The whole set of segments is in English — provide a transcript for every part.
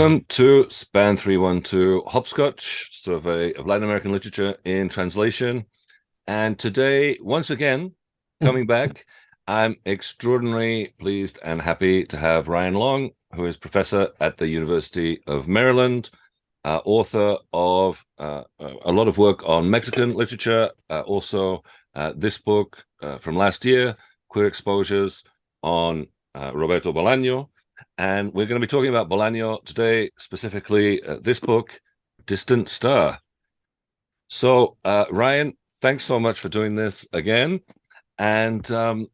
Welcome to Span 312 Hopscotch, survey of Latin American literature in translation. And today, once again, coming back, I'm extraordinarily pleased and happy to have Ryan Long, who is professor at the University of Maryland, uh, author of uh, a lot of work on Mexican literature, uh, also uh, this book uh, from last year, Queer Exposures on uh, Roberto Bolaño, and we're going to be talking about Bolaño today, specifically uh, this book, Distant Star. So, uh, Ryan, thanks so much for doing this again. And um,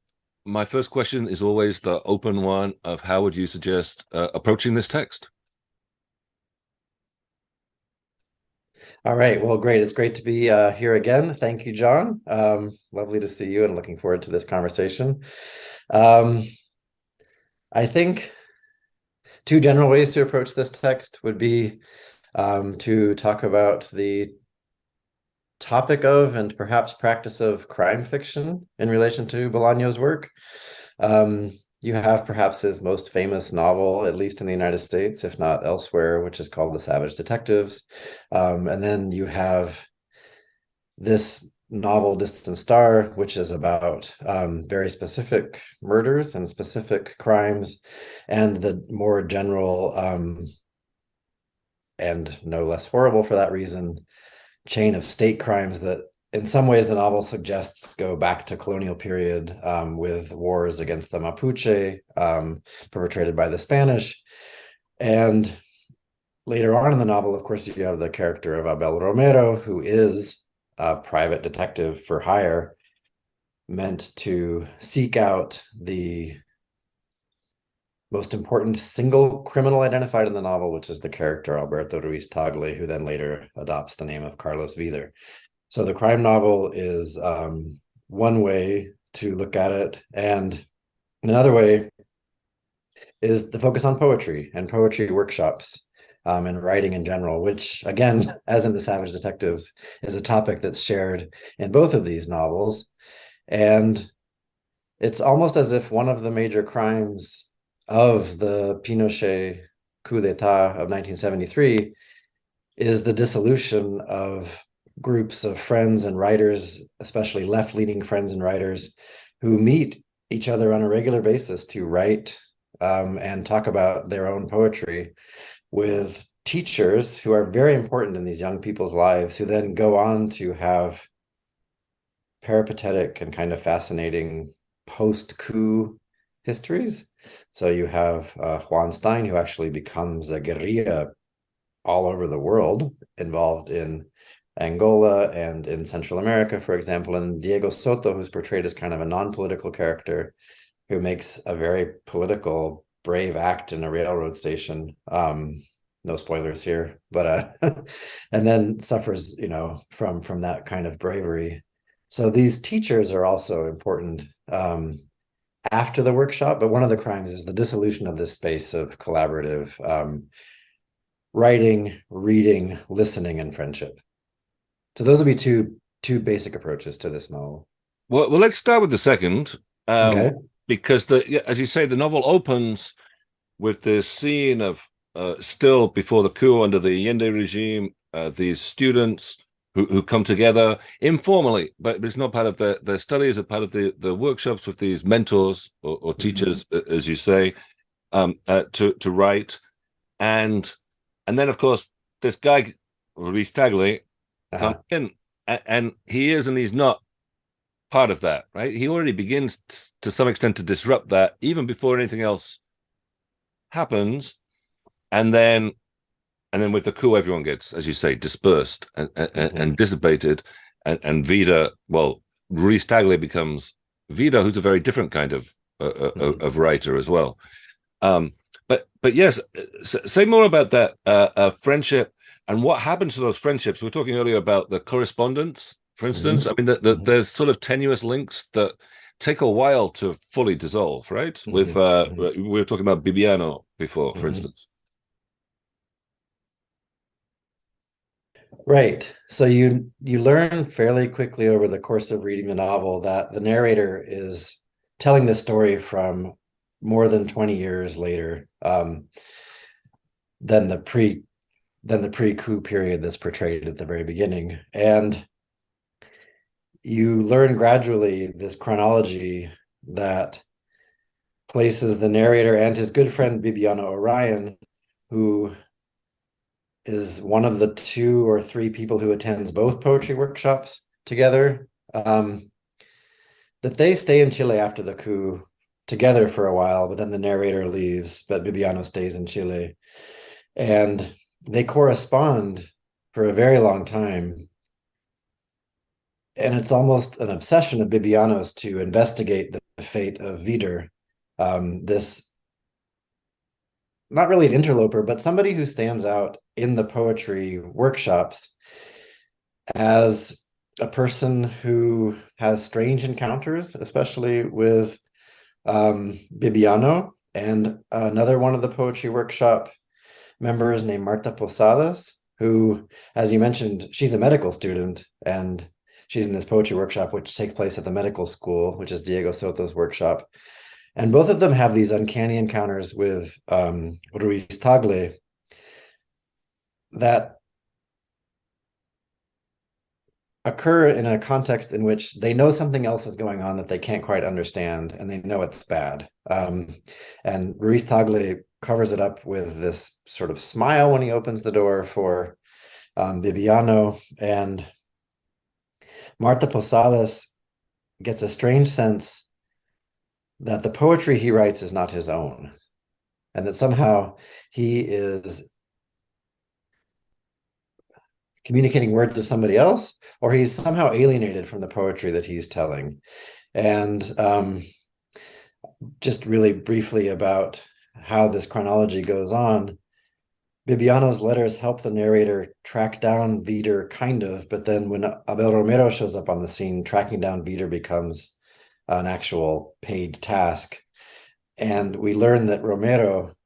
my first question is always the open one of how would you suggest uh, approaching this text? All right. Well, great. It's great to be uh, here again. Thank you, John. Um, lovely to see you and looking forward to this conversation. Um, I think two general ways to approach this text would be um, to talk about the topic of and perhaps practice of crime fiction in relation to Bolaño's work. Um, you have perhaps his most famous novel, at least in the United States, if not elsewhere, which is called The Savage Detectives. Um, and then you have this novel distant star which is about um, very specific murders and specific crimes and the more general um, and no less horrible for that reason chain of state crimes that in some ways the novel suggests go back to colonial period um, with wars against the mapuche um, perpetrated by the spanish. And later on in the novel of course you have the character of abel romero who is a private detective for hire meant to seek out the most important single criminal identified in the novel, which is the character Alberto Ruiz Tagle, who then later adopts the name of Carlos Wieder. So the crime novel is um, one way to look at it. And another way is the focus on poetry and poetry workshops um, and writing in general, which again, as in the Savage Detectives, is a topic that's shared in both of these novels. And it's almost as if one of the major crimes of the Pinochet coup d'etat of 1973 is the dissolution of groups of friends and writers, especially left-leaning friends and writers, who meet each other on a regular basis to write um, and talk about their own poetry with teachers who are very important in these young people's lives who then go on to have peripatetic and kind of fascinating post-coup histories. So you have uh, Juan Stein, who actually becomes a guerrilla all over the world, involved in Angola and in Central America, for example, and Diego Soto, who's portrayed as kind of a non-political character who makes a very political brave act in a railroad station. Um, no spoilers here, but uh, and then suffers, you know, from from that kind of bravery. So these teachers are also important um, after the workshop. But one of the crimes is the dissolution of this space of collaborative um, writing, reading, listening, and friendship. So those would be two two basic approaches to this novel. Well, well, let's start with the second. Um, okay because the as you say the novel opens with this scene of uh, still before the coup under the Allende regime uh, these students who, who come together informally but it's not part of their their studies or part of the the workshops with these mentors or, or mm-hmm. teachers mm -hmm. as you say um, uh, to to write and and then of course this guy Ruiz Tagle -huh. comes in and, and he is and he's not part of that, right? He already begins to some extent to disrupt that even before anything else happens. And then, and then with the coup, everyone gets, as you say, dispersed and, and, and dissipated. And, and Wieder, well, Ruiz Tagle becomes Wieder, who's a very different kind of, uh, mm -hmm. of writer as well. Um, but, but yes, say more about that uh, uh, friendship and what happens to those friendships. We are talking earlier about the correspondence for instance. Mm -hmm. I mean, the, the, mm-hmm. there's sort of tenuous links that take a while to fully dissolve, right? Mm -hmm. With uh, mm-hmm. we were talking about Bibiano before, for mm -hmm. instance. Right. So you you learn fairly quickly over the course of reading the novel that the narrator is telling the story from more than 20 years later. Um, than the pre than the pre-coup period that's portrayed at the very beginning. And you learn gradually this chronology that places the narrator and his good friend Bibiano O'Ryan, who is one of the two or three people who attends both poetry workshops together, um, that they stay in Chile after the coup together for a while, but then the narrator leaves, but Bibiano stays in Chile. And they correspond for a very long time. And it's almost an obsession of Bibiano's to investigate the fate of Wieder, um, this not really an interloper, but somebody who stands out in the poetry workshops as a person who has strange encounters, especially with um, Bibiano and another one of the poetry workshop members named Marta Posadas, who, as you mentioned, she's a medical student and she's in this poetry workshop, which takes place at the medical school, which is Diego Soto's workshop. And both of them have these uncanny encounters with um, Ruiz Tagle that occur in a context in which they know something else is going on that they can't quite understand and they know it's bad. Um, and Ruiz Tagle covers it up with this sort of smile when he opens the door for um, Bibiano and Marta Posadas gets a strange sense that the poetry he writes is not his own and that somehow he is communicating words of somebody else or he's somehow alienated from the poetry that he's telling. And um, just really briefly about how this chronology goes on Bibiano's letters help the narrator track down Wieder, kind of, but then when Abel Romero shows up on the scene, tracking down Wieder becomes an actual paid task. And we learn that Romero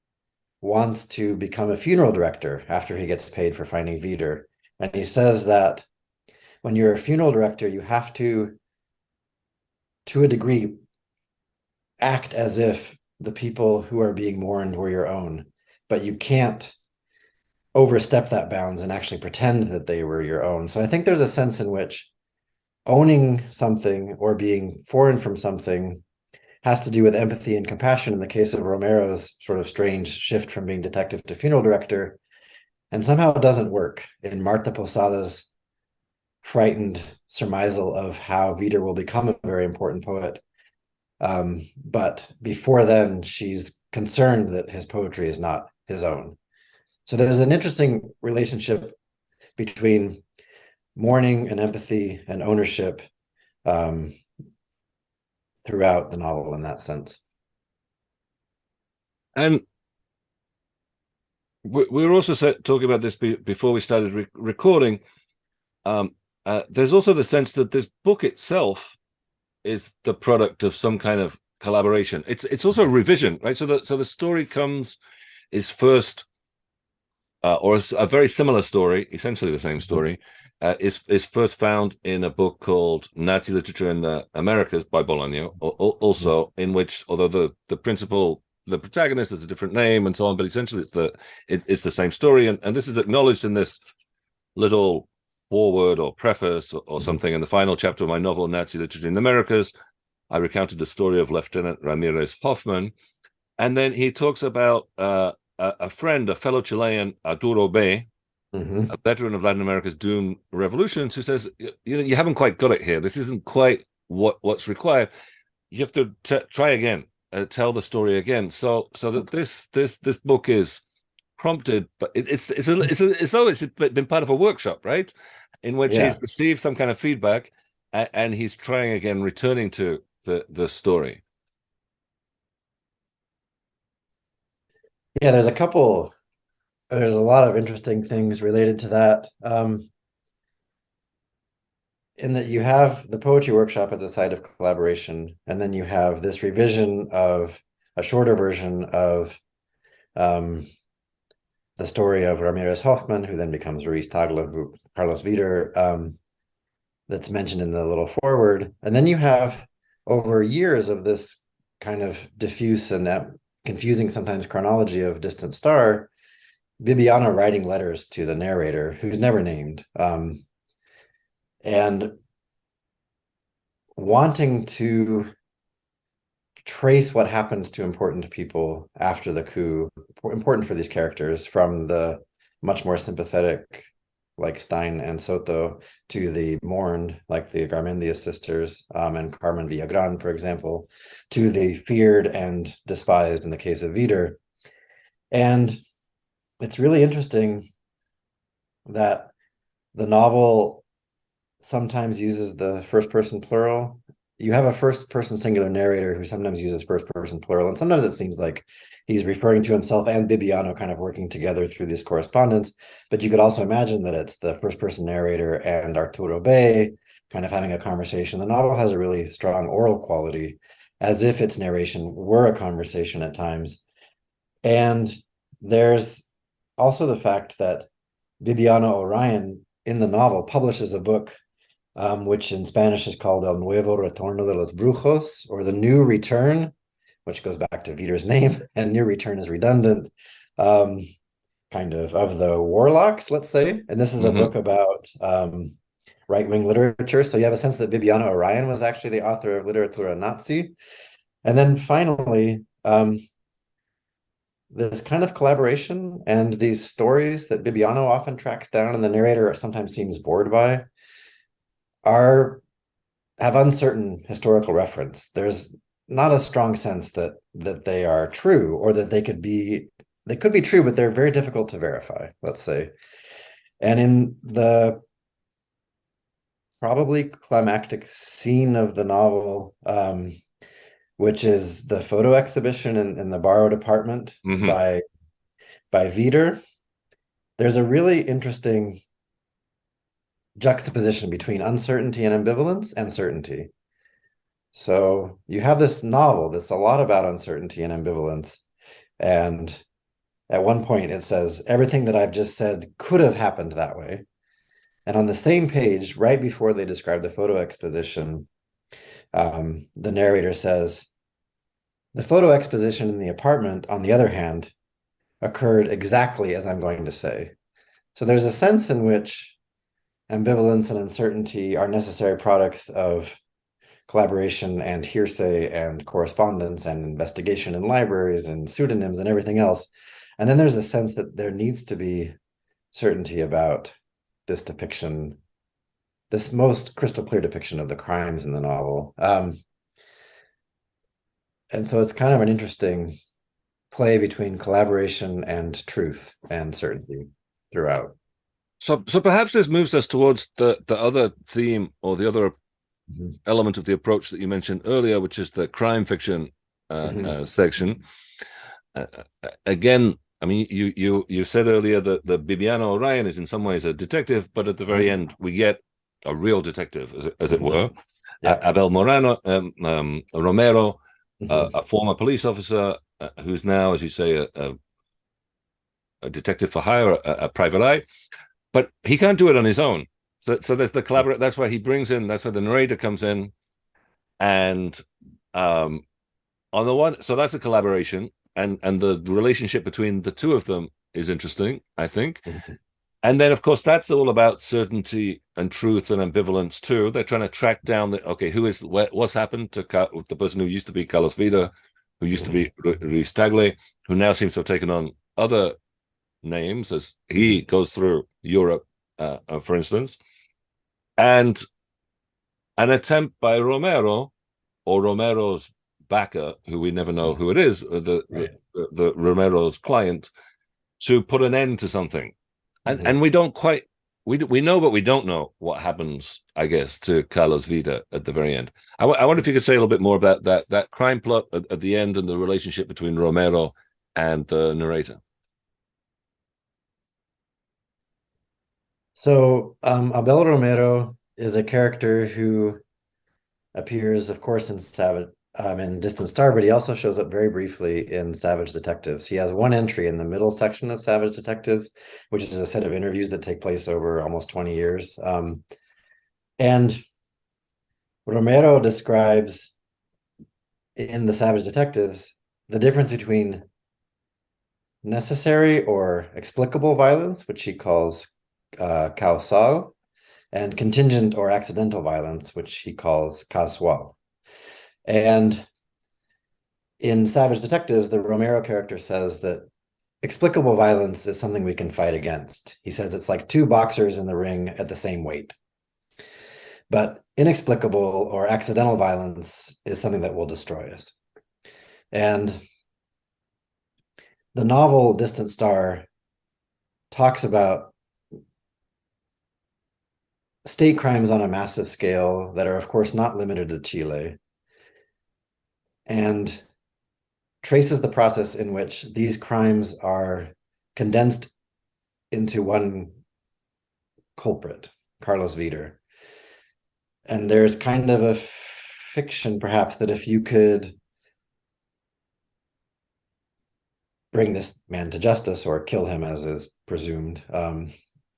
wants to become a funeral director after he gets paid for finding Wieder. And he says that when you're a funeral director, you have to, to a degree, act as if the people who are being mourned were your own, but you can't overstep that bounds and actually pretend that they were your own. So I think there's a sense in which owning something or being foreign from something has to do with empathy and compassion in the case of Romero's sort of strange shift from being detective to funeral director and somehow it doesn't work in Marta Posada's frightened surmisal of how Wieder will become a very important poet. Um, but before then, she's concerned that his poetry is not his own. So there's an interesting relationship between mourning and empathy and ownership um, throughout the novel in that sense. And we, were also talking about this before we started re recording. Um, uh, there's also the sense that this book itself is the product of some kind of collaboration. It's it's also a revision, right? So the so the story comes is first, uh, or a very similar story, essentially the same mm-hmm. story, uh, is is first found in a book called Nazi Literature in the Americas by Bolaño, also mm-hmm. in which, although the the principal the protagonist has a different name and so on, but essentially it's the it, it's the same story, and and this is acknowledged in this little foreword or preface or, or mm-hmm. something in the final chapter of my novel Nazi Literature in the Americas. I recounted the story of Lieutenant Ramirez Hoffman, and then he talks about uh, a, a, friend, a fellow Chilean, Arturo Bey, mm -hmm. a veteran of Latin America's doomed revolutions, who says, you know, you haven't quite got it here. This isn't quite what what's required. You have to try again, uh, tell the story again. So, so that this this this book is prompted, but it, it's it's a, it's a, it's though it's been part of a workshop, right, in which yeah. he's received some kind of feedback, and, and he's trying again, returning to the the story. Yeah, there's a couple there's a lot of interesting things related to that. Um, in that you have the poetry workshop as a site of collaboration, and then you have this revision of a shorter version of um, the story of Ramirez Hoffman, who then becomes Ruiz Tagle, Carlos Wieder, um, that's mentioned in the little foreword. And then you have over years of this kind of diffuse and confusing sometimes chronology of Distant Star, Bibiano writing letters to the narrator, who's never named, um, and wanting to trace what happened to important people after the coup, important for these characters, from the much more sympathetic, like Stein and Soto, to the mourned, like the Garmendia sisters um, and Carmen Villagran, for example, to the feared and despised in the case of Wieder. And it's really interesting that the novel sometimes uses the first person plural. You have a first person singular narrator who sometimes uses first person plural, and sometimes it seems like he's referring to himself and Bibiano kind of working together through this correspondence. But you could also imagine that it's the first person narrator and Arturo B kind of having a conversation. The novel has a really strong oral quality, as if its narration were a conversation at times. And there's also the fact that Bibiano O'Ryan in the novel publishes a book um, which in Spanish is called El Nuevo Retorno de los Brujos, or the New Return, which goes back to Wieder's name, and New Return is redundant, um, kind of of the warlocks, let's say. And this is mm -hmm. a book about um, right-wing literature. So you have a sense that Bibiano O'Ryan was actually the author of Literatura Nazi. And then finally, um, this kind of collaboration and these stories that Bibiano often tracks down and the narrator sometimes seems bored by are have uncertain historical reference. There's not a strong sense that that they are true or that they could be they could be true, but they're very difficult to verify, let's say. And in the probably climactic scene of the novel, um, which is the photo exhibition in, in the borrowed apartment mm -hmm. by by Wieder. There's a really interesting juxtaposition between uncertainty and ambivalence and certainty. So you have this novel that's a lot about uncertainty and ambivalence. And at one point it says, everything that I've just said could have happened that way. And on the same page, right before they describe the photo exposition, um, the narrator says, the photo exposition in the apartment, on the other hand, occurred exactly as I'm going to say. So there's a sense in which ambivalence and uncertainty are necessary products of collaboration and hearsay and correspondence and investigation in libraries and pseudonyms and everything else. And then there's a sense that there needs to be certainty about this depiction, this most crystal clear depiction of the crimes in the novel. Um, and so it's kind of an interesting play between collaboration and truth and certainty throughout. So, so perhaps this moves us towards the the other theme or the other mm -hmm. element of the approach that you mentioned earlier, which is the crime fiction uh, mm -hmm. uh, section. Uh, uh, again, I mean, you you you said earlier that the Bibiano O'Ryan is in some ways a detective, but at the very mm -hmm. end we get a real detective, as, as it mm-hmm. were. Yeah. Abel Morano, um, um, Romero, a former police officer uh, who's now, as you say, a, a, a detective for hire, a, a, private eye, but he can't do it on his own. So, so there's the collaborate. That's why he brings in. That's why the narrator comes in, and um, on the one, so that's a collaboration, and and the relationship between the two of them is interesting. I think. And then, of course, that's all about certainty and truth and ambivalence too. They're trying to track down the okay, who is what's happened to the person who used to be Carlos Wieder, who used to be Ruiz Tagle, who now seems to have taken on other names as he goes through Europe, uh, uh, for instance, and an attempt by Romero or Romero's backer, who we never know who it is, uh, the, right. the, the Romero's client, to put an end to something and mm -hmm. and we don't quite we we know but we don't know what happens i guess to carlos Wieder at the very end I, I wonder if you could say a little bit more about that that crime plot at, at the end and the relationship between romero and the narrator so um, abel romero is a character who appears of course in savage um, in Distant Star, but he also shows up very briefly in Savage Detectives. He has one entry in the middle section of Savage Detectives, which is a set of interviews that take place over almost 20 years. Um, and Romero describes in the Savage Detectives the difference between necessary or explicable violence, which he calls uh, causal, and contingent or accidental violence, which he calls casual. And in Savage Detectives, the Romero character says that explicable violence is something we can fight against. He says it's like two boxers in the ring at the same weight. But inexplicable or accidental violence is something that will destroy us. And the novel Distant Star talks about state crimes on a massive scale that are, of course, not limited to Chile, and traces the process in which these crimes are condensed into one culprit, Carlos Wieder. And there's kind of a fiction, perhaps, that if you could bring this man to justice or kill him, as is presumed um,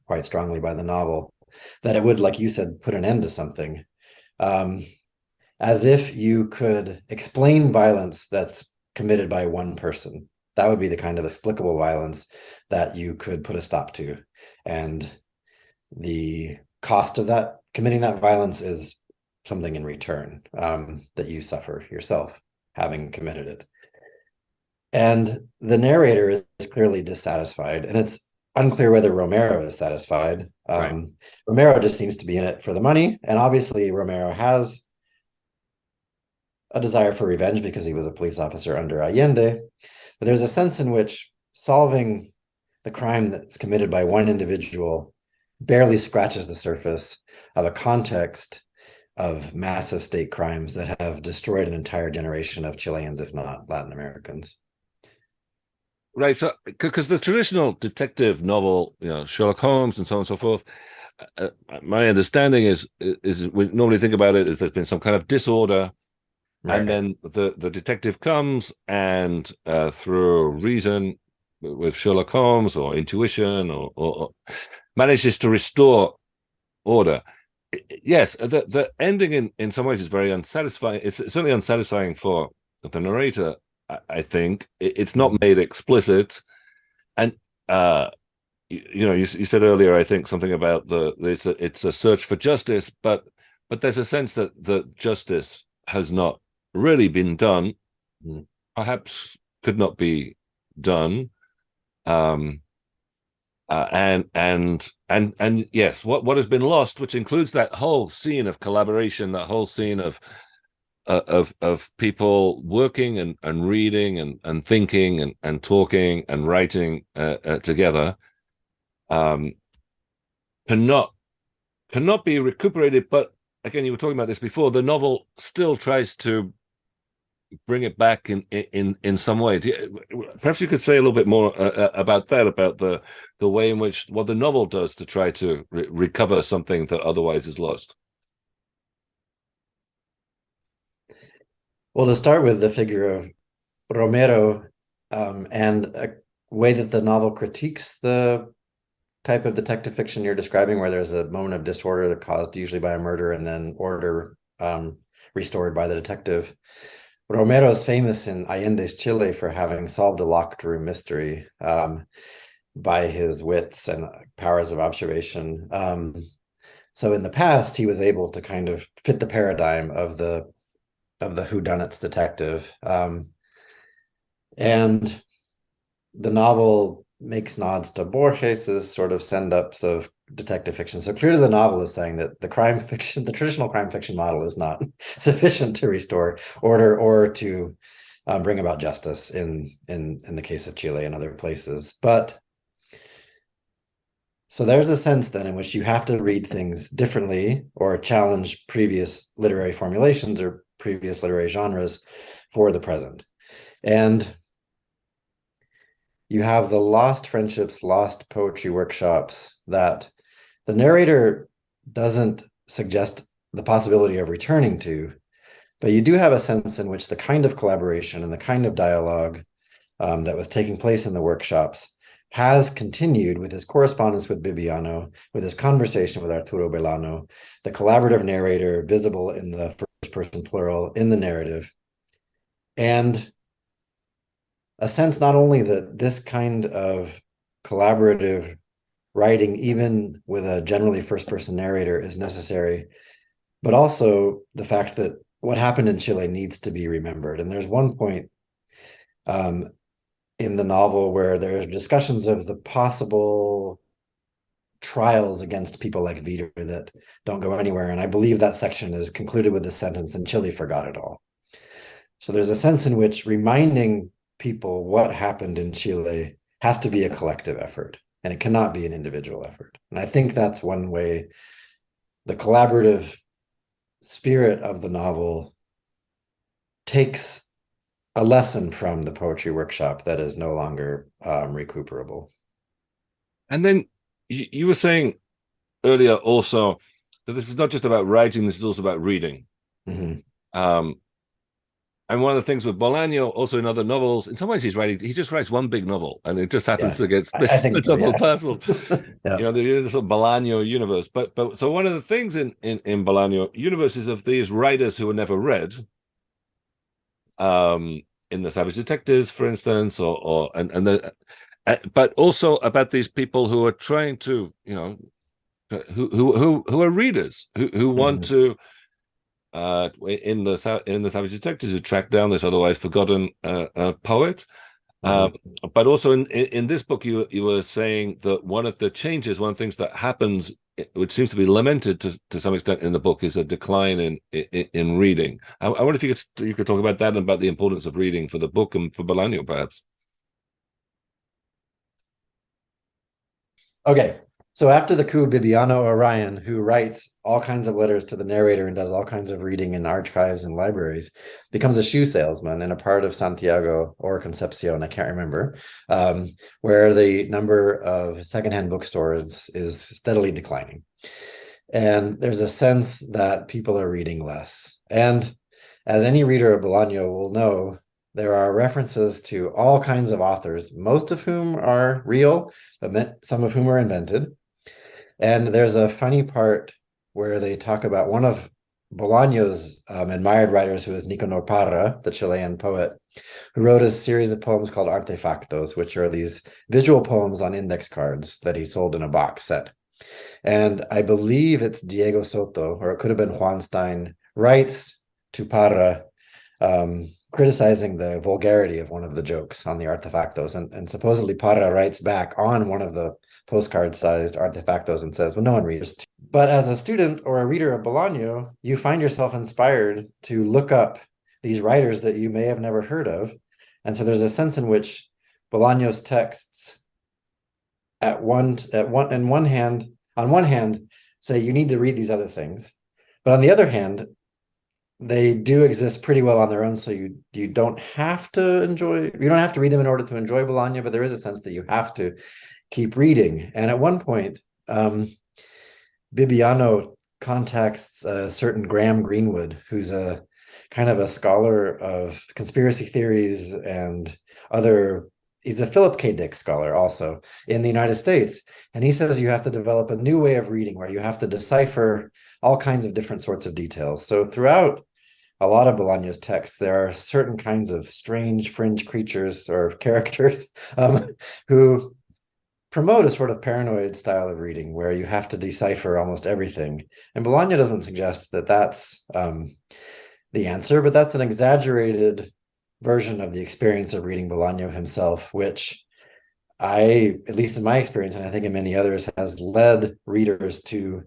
quite strongly by the novel, that it would, like you said, put an end to something. Um, as if you could explain violence that's committed by one person. That would be the kind of explicable violence that you could put a stop to. And the cost of that, committing that violence is something in return um, that you suffer yourself having committed it. And the narrator is clearly dissatisfied, and it's unclear whether Romero is satisfied. Um, right. Romero just seems to be in it for the money, and obviously Romero has a desire for revenge because he was a police officer under Allende. But there's a sense in which solving the crime that's committed by one individual barely scratches the surface of a context of massive state crimes that have destroyed an entire generation of Chileans, if not Latin Americans. Right. So, because the traditional detective novel, you know, Sherlock Holmes and so on and so forth, uh, uh, my understanding is is we normally think about it as there's been some kind of disorder, right. and then the the detective comes and uh, through reason with Sherlock Holmes or intuition or, or, or manages to restore order. Yes, the the ending in in some ways is very unsatisfying. It's certainly unsatisfying for the narrator I think. It's not made explicit, and uh, you, you know, you, you, said earlier, I think something about the it's a it's a search for justice, but but there's a sense that the justice has not really been done, mm. perhaps could not be done, um, uh, and and and and yes, what what has been lost, which includes that whole scene of collaboration, that whole scene of uh, of of people working and, and reading and, and thinking and, and talking and writing uh, uh, together um, cannot cannot be recuperated. But again, you were talking about this before. The novel still tries to bring it back in in in some way. You, perhaps you could say a little bit more uh, uh, about that, about the the way in which what the novel does to try to re recover something that otherwise is lost. Well, to start with the figure of Romero um, and a way that the novel critiques the type of detective fiction you're describing, where there's a moment of disorder caused usually by a murder and then order um, restored by the detective. Romero is famous in Allende's Chile for having solved a locked room mystery um, by his wits and powers of observation. Um, so in the past, he was able to kind of fit the paradigm of the of the whodunits detective. Um, and the novel makes nods to Borges's sort of send-ups of detective fiction. So clearly the novel is saying that the crime fiction, the traditional crime fiction model is not sufficient to restore order or to um, bring about justice in, in, in the case of Chile and other places. But so there's a sense then in which you have to read things differently or challenge previous literary formulations or previous literary genres for the present. And you have the lost friendships, lost poetry workshops that the narrator doesn't suggest the possibility of returning to, but you do have a sense in which the kind of collaboration and the kind of dialogue um, that was taking place in the workshops has continued with his correspondence with Bibiano, with his conversation with Arturo Belano, the collaborative narrator visible in the person plural in the narrative. And a sense not only that this kind of collaborative writing, even with a generally first person narrator, is necessary, but also the fact that what happened in Chile needs to be remembered. And there's one point um, in the novel where there's discussions of the possible trials against people like Vitor that don't go anywhere. And I believe that section is concluded with the sentence, and Chile forgot it all. So there's a sense in which reminding people what happened in Chile has to be a collective effort and it cannot be an individual effort. And I think that's one way the collaborative spirit of the novel takes a lesson from the poetry workshop that is no longer um, recuperable. And then you, you were saying earlier also that this is not just about writing, this is also about reading. Mm -hmm. um, and one of the things with Bolaño, also in other novels, in some ways he's writing, he just writes one big novel, and it just happens yeah, to get split, so, up yeah. parcel. yeah. You know, the sort of Bolaño universe. But but so one of the things in in in Bolaño universe is of these writers who were never read. Um, in the Savage Detectives, for instance, or or and and the, uh, but also about these people who are trying to, you know, who who who who are readers who who want mm -hmm. to uh, in the in the Savage Detectives who track down this otherwise forgotten uh, uh, poet. Mm. but also in, in, in this book, you you were saying that one of the changes, one of the things that happens, which seems to be lamented to, to some extent in the book, is a decline in in, in reading. I, I, wonder if you could you could talk about that and about the importance of reading for the book and for Bolaño, perhaps. Okay, so after the coup, Bibiano O'Ryan, who writes all kinds of letters to the narrator and does all kinds of reading in archives and libraries, becomes a shoe salesman in a part of Santiago or Concepcion, I can't remember, um, where the number of secondhand bookstores is steadily declining. And there's a sense that people are reading less. And as any reader of Bolaño will know, there are references to all kinds of authors, most of whom are real, but some of whom are invented. And there's a funny part where they talk about one of Bolaño's um, admired writers, who is Nicanor Parra, the Chilean poet, who wrote a series of poems called Artefactos, which are these visual poems on index cards that he sold in a box set. And I believe it's Diego Soto, or it could have been Juan Stein, writes to Parra um, criticizing the vulgarity of one of the jokes on the artefactos. And, and supposedly Parra writes back on one of the postcard sized artefactos and says, well, no one reads. But as a student or a reader of Bolaño, you find yourself inspired to look up these writers that you may have never heard of. And so there's a sense in which Bolaño's texts at one at one in one hand, on one hand, say you need to read these other things. But on the other hand, they do exist pretty well on their own. So you you don't have to enjoy, you don't have to read them in order to enjoy Bolaño, but there is a sense that you have to keep reading. And at one point, um, Bibiano contacts a certain Graham Greenwood, who's a kind of a scholar of conspiracy theories and other he's a Philip K. Dick scholar also in the United States. And he says you have to develop a new way of reading where you have to decipher all kinds of different sorts of details. So throughout a lot of Bolaño's texts, there are certain kinds of strange fringe creatures or characters um, who promote a sort of paranoid style of reading where you have to decipher almost everything. And Bolaño doesn't suggest that that's um, the answer, but that's an exaggerated version of the experience of reading Bolaño himself, which I, at least in my experience, and I think in many others, has led readers to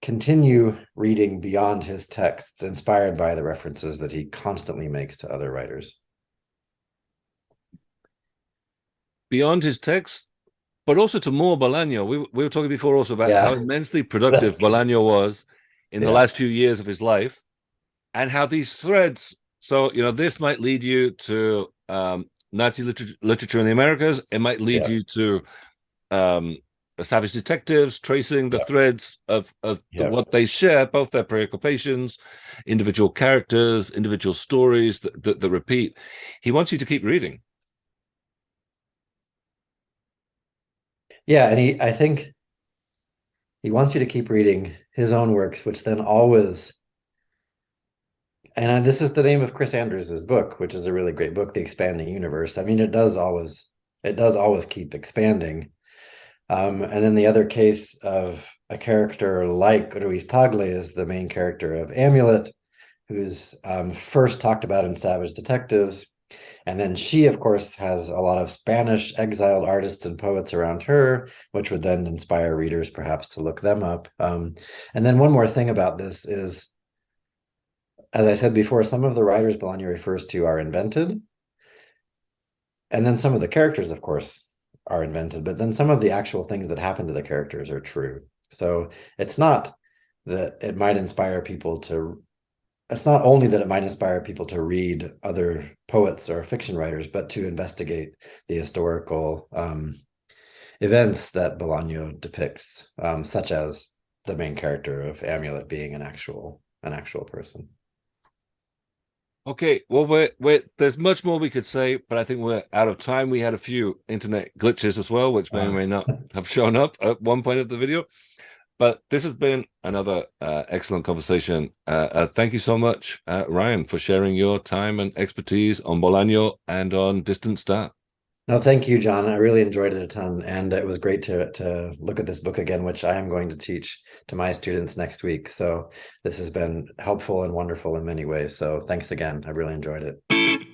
continue reading beyond his texts, inspired by the references that he constantly makes to other writers. Beyond his text, but also to more Bolaño. We, we were talking before also about yeah. how immensely productive Bolaño was in yeah. the last few years of his life and how these threads, so, you know, this might lead you to um, Nazi literature, literature in the Americas. It might lead yeah. you to um, savage detectives tracing the threads of, of the, what they share, both their preoccupations, individual characters, individual stories that, that, that repeat. He wants you to keep reading. Yeah, and he I think he wants you to keep reading his own works, which then always and this is the name of Chris Andrews's book, which is a really great book, The Expanding Universe. I mean, it does always it does always keep expanding. Um, and then the other case of a character like Ruiz Tagle is the main character of Amulet, who's um, first talked about in Savage Detectives. And then she, of course, has a lot of Spanish exiled artists and poets around her, which would then inspire readers perhaps to look them up. Um, and then one more thing about this is, as I said before, some of the writers Bolaño refers to are invented. And then some of the characters, of course, are invented, but then some of the actual things that happen to the characters are true. So it's not that it might inspire people to it's not only that it might inspire people to read other poets or fiction writers, but to investigate the historical um, events that Bolaño depicts, um, such as the main character of Amulet being an actual an actual person. Okay, well, we're, we're, there's much more we could say, but I think we're out of time. We had a few internet glitches as well, which may or may not have shown up at one point of the video. But this has been another uh, excellent conversation. Uh, uh, thank you so much, uh, Ryan, for sharing your time and expertise on Bolaño and on Distant Star. No, thank you, John. I really enjoyed it a ton, and it was great to to look at this book again, which I am going to teach to my students next week. So this has been helpful and wonderful in many ways. So thanks again. I really enjoyed it.